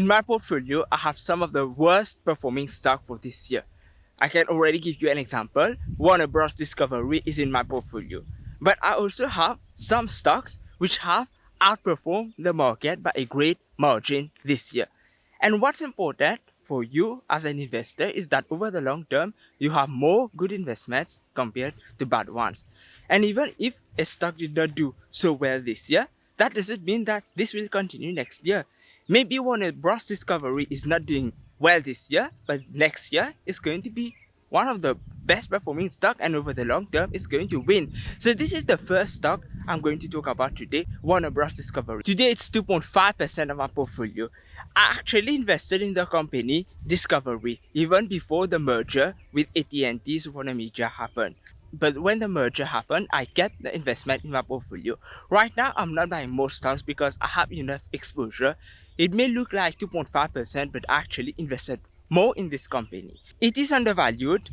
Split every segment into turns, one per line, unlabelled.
In my portfolio, I have some of the worst performing stock for this year. I can already give you an example. Warner Bros. Discovery is in my portfolio. But I also have some stocks which have outperformed the market by a great margin this year. And what's important for you as an investor is that over the long term, you have more good investments compared to bad ones. And even if a stock did not do so well this year, that doesn't mean that this will continue next year. Maybe Warner Bros. Discovery is not doing well this year, but next year is going to be one of the best performing stock and over the long term is going to win. So this is the first stock I'm going to talk about today, Warner Bros. Discovery. Today it's 2.5% of my portfolio. I actually invested in the company Discovery even before the merger with AT&T's Warner Media happened. But when the merger happened, I kept the investment in my portfolio. Right now, I'm not buying most stocks because I have enough exposure. It may look like 2.5%, but actually invested more in this company. It is undervalued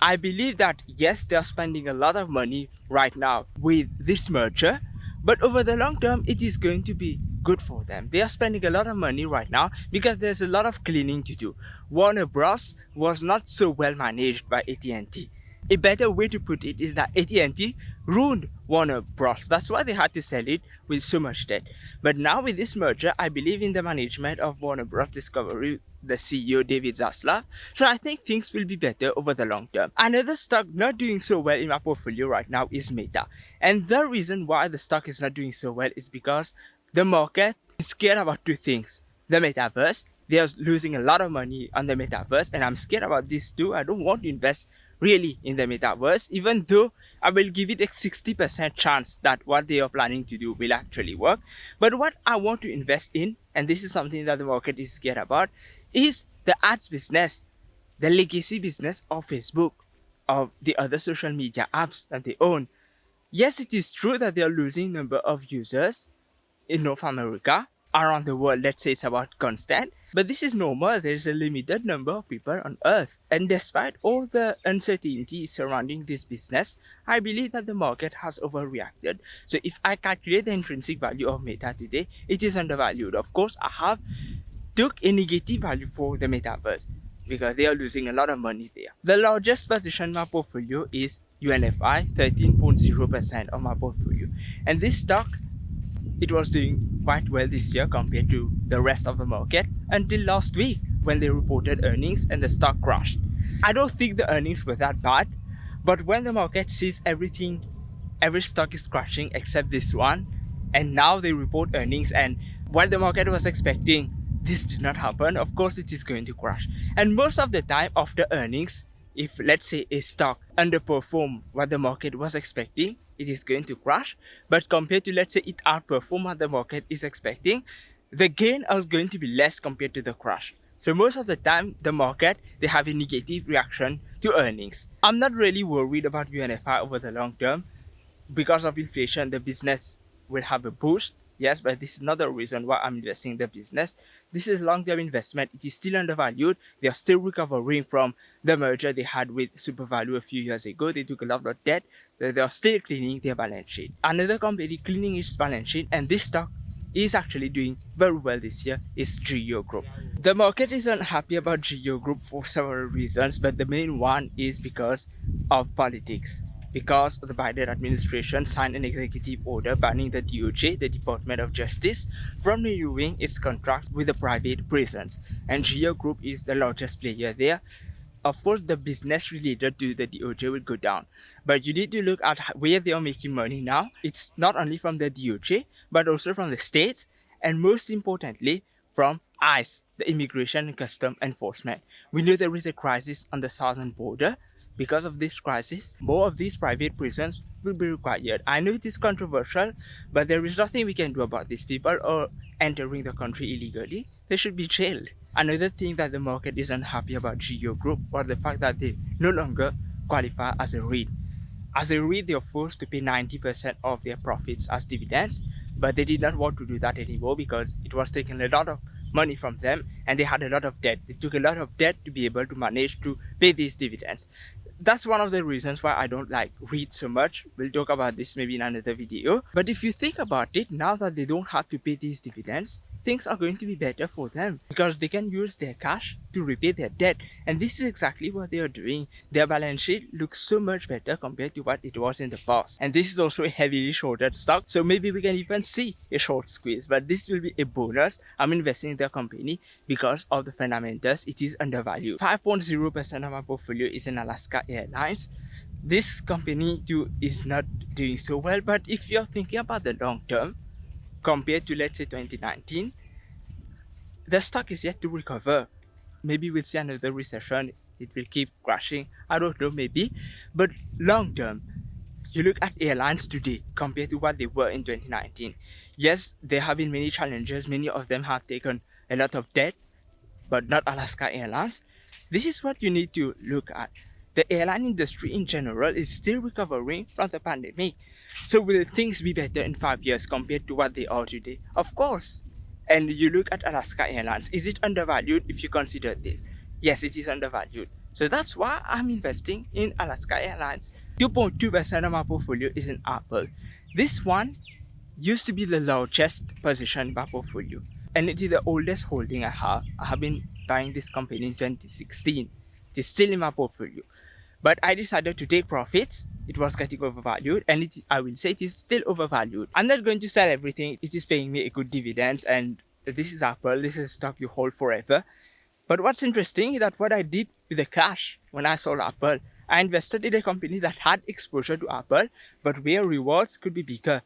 I believe that yes, they're spending a lot of money right now with this merger, but over the long term, it is going to be good for them. They are spending a lot of money right now because there's a lot of cleaning to do. Warner Bros. was not so well managed by AT&T. A better way to put it is that AT&T ruined Warner Bros. That's why they had to sell it with so much debt. But now with this merger, I believe in the management of Warner Bros. Discovery, the CEO David Zaslav. So I think things will be better over the long term. Another stock not doing so well in my portfolio right now is Meta. And the reason why the stock is not doing so well is because the market is scared about two things. The metaverse, they are losing a lot of money on the metaverse and I'm scared about this too. I don't want to invest really in the metaverse, even though I will give it a 60% chance that what they are planning to do will actually work. But what I want to invest in, and this is something that the market is scared about, is the ads business, the legacy business of Facebook, of the other social media apps that they own. Yes, it is true that they are losing number of users in North America, around the world, let's say it's about constant. But this is normal, there's a limited number of people on earth. And despite all the uncertainty surrounding this business, I believe that the market has overreacted. So if I calculate the intrinsic value of Meta today, it is undervalued. Of course, I have took a negative value for the metaverse because they are losing a lot of money there. The largest position in my portfolio is UNFI, 13.0% of my portfolio. And this stock it was doing quite well this year compared to the rest of the market until last week when they reported earnings and the stock crashed. I don't think the earnings were that bad, but when the market sees everything, every stock is crashing except this one, and now they report earnings and what the market was expecting, this did not happen, of course it is going to crash. And most of the time after earnings, if let's say a stock underperform what the market was expecting, it is going to crash. But compared to let's say it outperform what the market is expecting, the gain is going to be less compared to the crash. So most of the time, the market, they have a negative reaction to earnings. I'm not really worried about UNFI over the long term. Because of inflation, the business will have a boost. Yes, but this is not the reason why I'm investing in the business. This is long-term investment. It is still undervalued. They are still recovering from the merger they had with SuperValu a few years ago. They took a lot of debt. So they are still cleaning their balance sheet. Another company cleaning its balance sheet and this stock is actually doing very well this year is Geo Group. The market is unhappy about Geo Group for several reasons, but the main one is because of politics because the Biden administration signed an executive order banning the DOJ, the Department of Justice, from renewing its contracts with the private prisons. And Geo Group is the largest player there. Of course, the business related to the DOJ will go down. But you need to look at where they are making money now. It's not only from the DOJ, but also from the states, and most importantly, from ICE, the Immigration and Custom Enforcement. We know there is a crisis on the southern border, because of this crisis, more of these private prisons will be required. I know it is controversial, but there is nothing we can do about these people or entering the country illegally. They should be jailed. Another thing that the market is unhappy about Geo Group was the fact that they no longer qualify as a REIT. As a REIT, they are forced to pay 90% of their profits as dividends, but they did not want to do that anymore because it was taking a lot of money from them and they had a lot of debt. They took a lot of debt to be able to manage to pay these dividends that's one of the reasons why I don't like REITs so much. We'll talk about this maybe in another video. But if you think about it, now that they don't have to pay these dividends, things are going to be better for them because they can use their cash to repay their debt. And this is exactly what they are doing. Their balance sheet looks so much better compared to what it was in the past. And this is also a heavily shorted stock. So maybe we can even see a short squeeze, but this will be a bonus. I'm investing in the company because of the fundamentals. It is undervalued. 5.0% of my portfolio is in Alaska Airlines this company too is not doing so well but if you're thinking about the long term compared to let's say 2019 the stock is yet to recover. Maybe we'll see another recession. It will keep crashing. I don't know maybe. But long term you look at airlines today compared to what they were in 2019 yes there have been many challenges. Many of them have taken a lot of debt but not alaska airlines. This is what you need to look at. The airline industry in general is still recovering from the pandemic. So will things be better in five years compared to what they are today? Of course. And you look at Alaska Airlines, is it undervalued if you consider this? Yes, it is undervalued. So that's why I'm investing in Alaska Airlines. 2.2% of my portfolio is in Apple. This one used to be the largest position in my portfolio. And it is the oldest holding I have. I have been buying this company in 2016. It is still in my portfolio. But I decided to take profits. It was getting overvalued and it, I will say it is still overvalued. I'm not going to sell everything. It is paying me a good dividends and this is Apple. This is stock you hold forever. But what's interesting is that what I did with the cash when I sold Apple, I invested in a company that had exposure to Apple, but where rewards could be bigger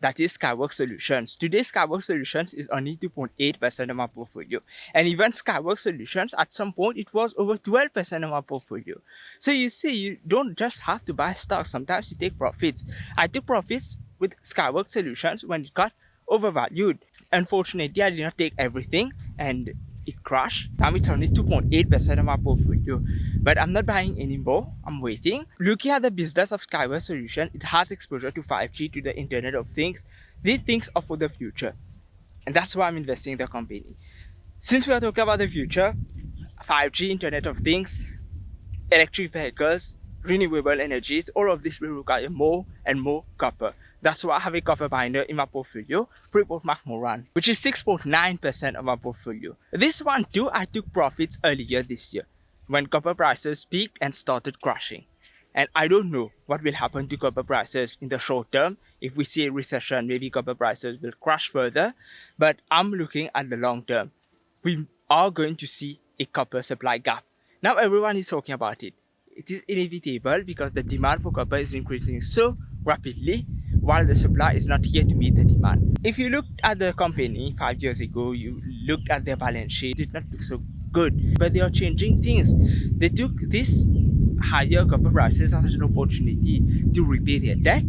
that is Skyworks Solutions. Today, Skyworks Solutions is only 2.8% of my portfolio. And even Skyworks Solutions, at some point, it was over 12% of my portfolio. So you see, you don't just have to buy stocks. Sometimes you take profits. I took profits with Skyworks Solutions when it got overvalued. Unfortunately, I did not take everything and it crashed. Now it's only 2.8% of my portfolio. But I'm not buying anymore. I'm waiting. Looking at the business of Skyworks Solution, it has exposure to 5G, to the Internet of Things. These things are for the future. And that's why I'm investing in the company. Since we are talking about the future, 5G, Internet of Things, electric vehicles, renewable energies, all of this will require more and more copper. That's why I have a copper binder in my portfolio, Freeport-McMoRan, which is 6.9% of my portfolio. This one too, I took profits earlier this year, when copper prices peaked and started crashing. And I don't know what will happen to copper prices in the short term. If we see a recession, maybe copper prices will crash further. But I'm looking at the long term. We are going to see a copper supply gap. Now everyone is talking about it it is inevitable because the demand for copper is increasing so rapidly while the supply is not here to meet the demand. If you looked at the company five years ago, you looked at their balance sheet, it did not look so good. But they are changing things. They took this higher copper prices as an opportunity to repay their debt.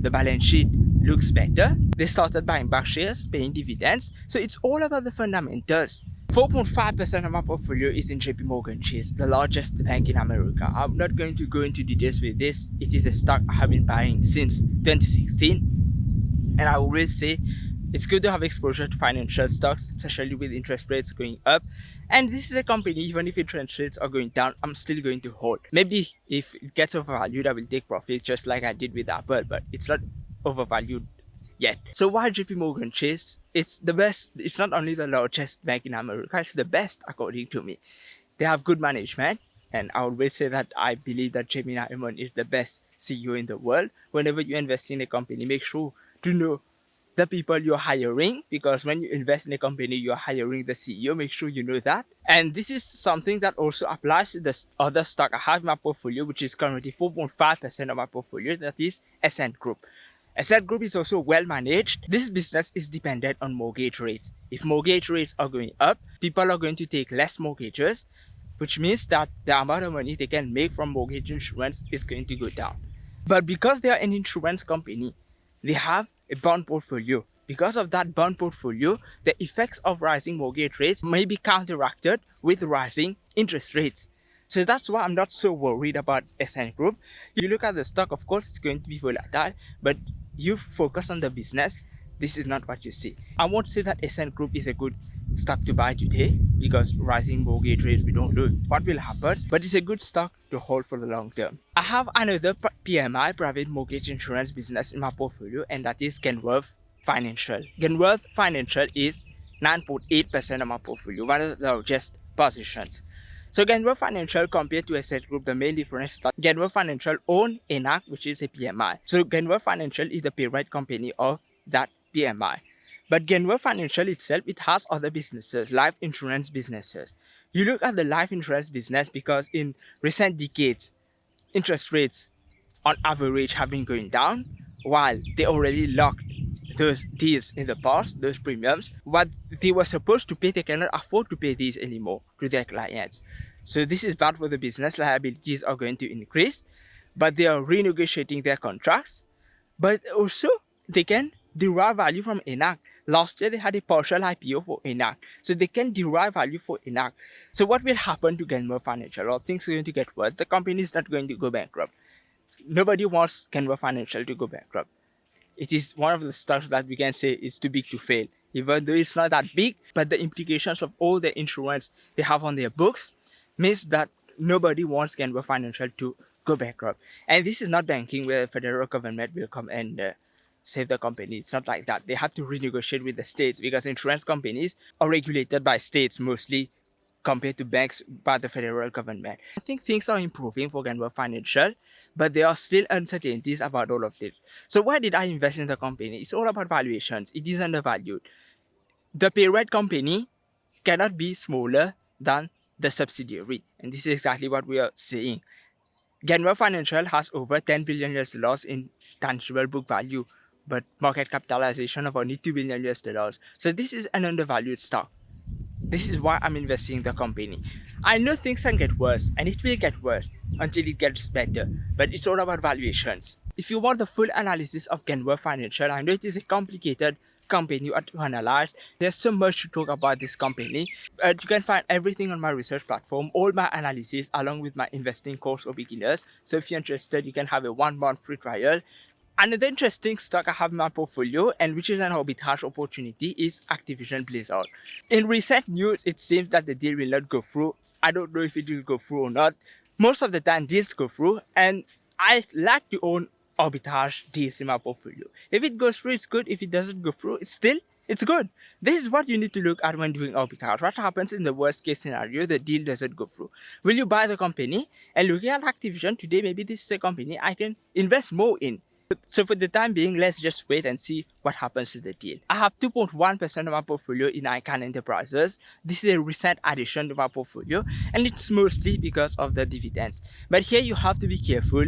The balance sheet looks better. They started buying back shares, paying dividends. So it's all about the fundamentals. 4.5% of my portfolio is in JP Morgan Chase, the largest bank in America. I'm not going to go into details with this. It is a stock I have been buying since 2016. And I always say it's good to have exposure to financial stocks, especially with interest rates going up. And this is a company, even if interest rates are going down, I'm still going to hold. Maybe if it gets overvalued, I will take profits just like I did with Apple, but it's not overvalued yet. So why JP Morgan Chase? It's the best, it's not only the largest bank in America, it's the best according to me. They have good management and I always say that I believe that Jamie Dimon is the best CEO in the world. Whenever you invest in a company, make sure to know the people you're hiring because when you invest in a company, you're hiring the CEO. Make sure you know that. And this is something that also applies to the other stock I have in my portfolio, which is currently 4.5% of my portfolio. That is Essent Group. Essent Group is also well managed. This business is dependent on mortgage rates. If mortgage rates are going up, people are going to take less mortgages, which means that the amount of money they can make from mortgage insurance is going to go down. But because they are an insurance company, they have a bond portfolio. Because of that bond portfolio, the effects of rising mortgage rates may be counteracted with rising interest rates. So that's why I'm not so worried about Essent Group. You look at the stock, of course, it's going to be volatile, but you focus on the business, this is not what you see. I won't say that Essent Group is a good stock to buy today because rising mortgage rates, we don't know what will happen, but it's a good stock to hold for the long term. I have another PMI, private mortgage insurance business in my portfolio and that is Genworth Financial. Genworth Financial is 9.8% of my portfolio, one of the largest positions. So Genworth Financial compared to Essent Group, the main difference is that Genworth Financial own Enact, which is a PMI. So Genworth Financial is the parent company of that PMI. But Genworth Financial itself, it has other businesses, life insurance businesses. You look at the life insurance business because in recent decades, interest rates on average have been going down while they already locked those deals in the past, those premiums, what they were supposed to pay, they cannot afford to pay these anymore to their clients. So this is bad for the business, liabilities are going to increase, but they are renegotiating their contracts. But also, they can derive value from Enact. Last year, they had a partial IPO for Enact. So they can derive value for Enact. So what will happen to Genworth Financial? Or things are going to get worse. The company is not going to go bankrupt. Nobody wants Genworth Financial to go bankrupt it is one of the stocks that we can say is too big to fail. Even though it's not that big, but the implications of all the insurance they have on their books means that nobody wants Genworth Financial to go bankrupt. And this is not banking where the federal government will come and uh, save the company. It's not like that. They have to renegotiate with the states because insurance companies are regulated by states mostly compared to banks by the federal government. I think things are improving for Genworth Financial, but there are still uncertainties about all of this. So why did I invest in the company? It's all about valuations. It is undervalued. The parent company cannot be smaller than the subsidiary. And this is exactly what we are seeing. Genworth Financial has over 10 billion US dollars in tangible book value, but market capitalization of only 2 billion US dollars. So this is an undervalued stock. This is why I'm investing in the company. I know things can get worse and it will get worse until it gets better, but it's all about valuations. If you want the full analysis of Genworth Financial, I know it is a complicated company you are to analyze. There's so much to talk about this company. Uh, you can find everything on my research platform, all my analysis along with my investing course for beginners. So if you're interested, you can have a one month free trial. Another interesting stock I have in my portfolio and which is an arbitrage opportunity is Activision Blizzard. In recent news, it seems that the deal will not go through. I don't know if it will go through or not. Most of the time deals go through and I like to own arbitrage in my portfolio. If it goes through, it's good. If it doesn't go through, it's still it's good. This is what you need to look at when doing arbitrage. What happens in the worst case scenario, the deal doesn't go through. Will you buy the company? And looking at Activision today, maybe this is a company I can invest more in. So for the time being, let's just wait and see what happens to the deal. I have 2.1% of my portfolio in Icahn Enterprises. This is a recent addition to my portfolio and it's mostly because of the dividends. But here you have to be careful.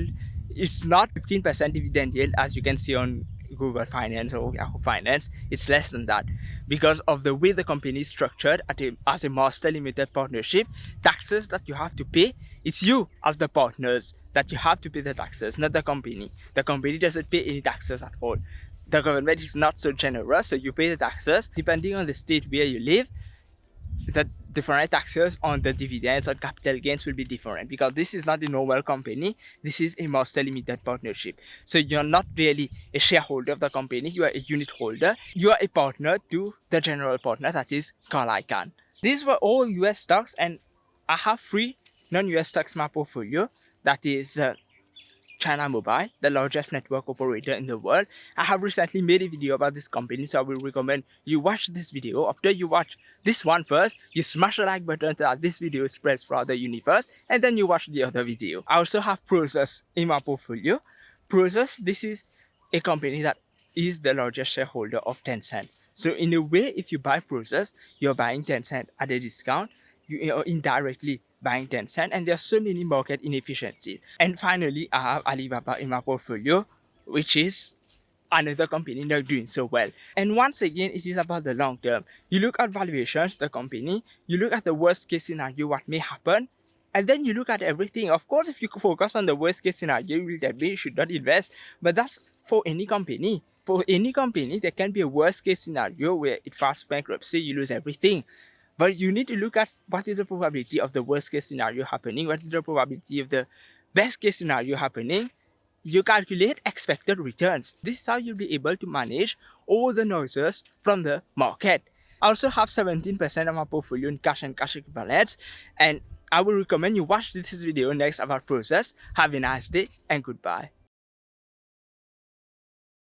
It's not 15% dividend yield as you can see on Google Finance or Yahoo Finance, it's less than that. Because of the way the company is structured a, as a master limited partnership, taxes that you have to pay, it's you as the partners that you have to pay the taxes, not the company. The company doesn't pay any taxes at all. The government is not so generous, so you pay the taxes depending on the state where you live. Different taxes on the dividends or capital gains will be different because this is not a normal company. This is a master limited partnership. So you're not really a shareholder of the company. You are a unit holder. You are a partner to the general partner that is Carl Icahn these were all US stocks and I have three non-US stocks in my portfolio. That is uh, China Mobile, the largest network operator in the world. I have recently made a video about this company, so I will recommend you watch this video. After you watch this one first, you smash the like button so that this video spreads throughout the universe, and then you watch the other video. I also have Prosus in my portfolio. Prosus, this is a company that is the largest shareholder of Tencent. So in a way, if you buy Prosus, you're buying Tencent at a discount. You indirectly buying Tencent and there are so many market inefficiencies. And finally, I have Alibaba in my portfolio, which is another company not doing so well. And once again, it is about the long term. You look at valuations, the company, you look at the worst case scenario, what may happen, and then you look at everything. Of course, if you focus on the worst case scenario, you will definitely should not invest, but that's for any company. For any company, there can be a worst case scenario where it files bankruptcy, you lose everything. But you need to look at what is the probability of the worst case scenario happening, what is the probability of the best case scenario happening. You calculate expected returns. This is how you'll be able to manage all the noises from the market. I also have 17% of my portfolio in cash and cash equivalents and I will recommend you watch this video next about Prosus. Have a nice day and goodbye.